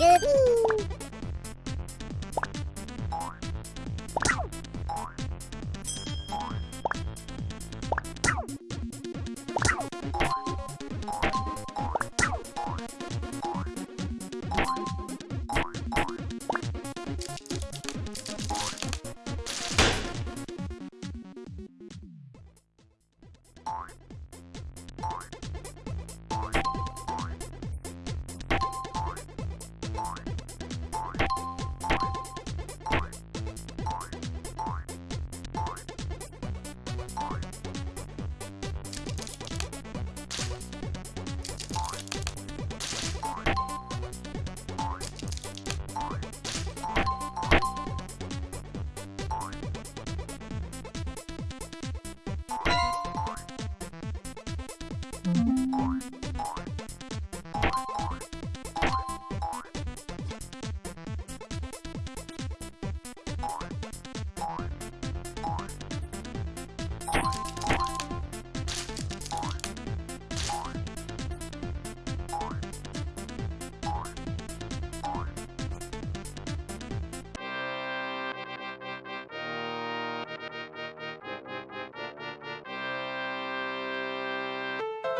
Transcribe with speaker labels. Speaker 1: Good.